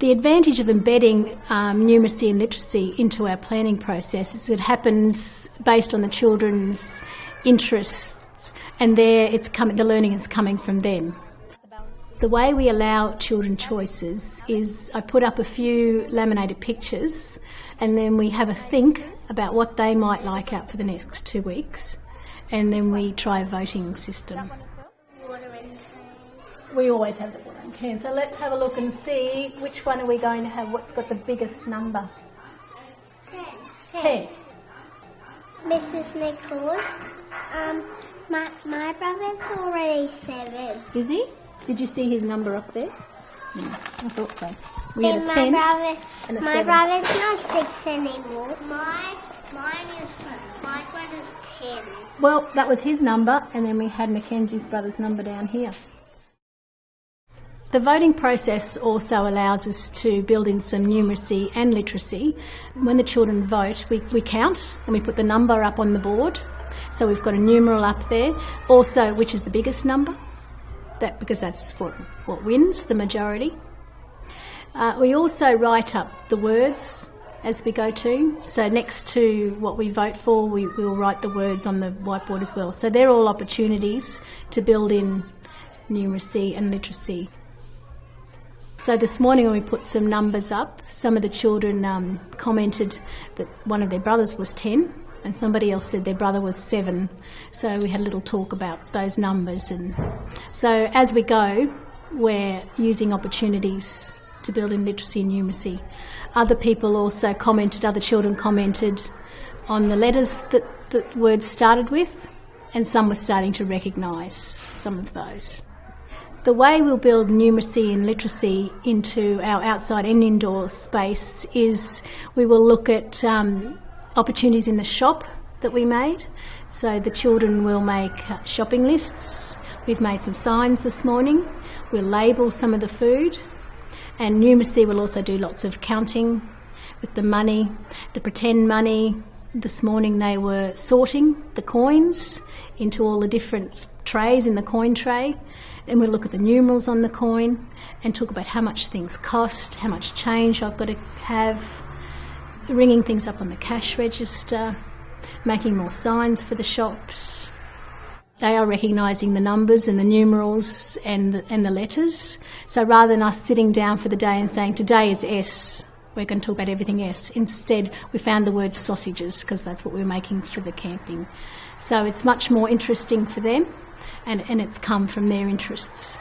The advantage of embedding um, numeracy and literacy into our planning process is it happens based on the children's interests, and there it's coming. The learning is coming from them. The way we allow children choices is I put up a few laminated pictures, and then we have a think about what they might like out for the next two weeks, and then we try a voting system. We always have the watering can. So let's have a look and see which one are we going to have. What's got the biggest number? Ten. Ten. Mrs. Nicole, um, my, my brother's already seven. Is he? Did you see his number up there? I thought so. We had a my ten. brother, and a my seven. brother's not six anymore. My, mine is, my brother's 10. Well, that was his number, and then we had Mackenzie's brother's number down here. The voting process also allows us to build in some numeracy and literacy. When the children vote, we, we count and we put the number up on the board. So we've got a numeral up there, also which is the biggest number, that because that's what, what wins the majority. Uh, we also write up the words as we go to. So next to what we vote for, we will write the words on the whiteboard as well. So they're all opportunities to build in numeracy and literacy. So this morning when we put some numbers up, some of the children um, commented that one of their brothers was 10 and somebody else said their brother was 7. So we had a little talk about those numbers and so as we go, we're using opportunities to build in literacy and numeracy. Other people also commented, other children commented on the letters that the words started with and some were starting to recognise some of those. The way we'll build numeracy and literacy into our outside and indoor space is we will look at um, opportunities in the shop that we made. So the children will make shopping lists. We've made some signs this morning. We'll label some of the food. And numeracy will also do lots of counting with the money, the pretend money. This morning they were sorting the coins into all the different trays in the coin tray. and we'll look at the numerals on the coin and talk about how much things cost, how much change I've got to have, ringing things up on the cash register, making more signs for the shops. They are recognising the numbers and the numerals and the, and the letters. So rather than us sitting down for the day and saying, today is S, we're going to talk about everything else. Instead, we found the word sausages because that's what we're making for the camping. So it's much more interesting for them and, and it's come from their interests.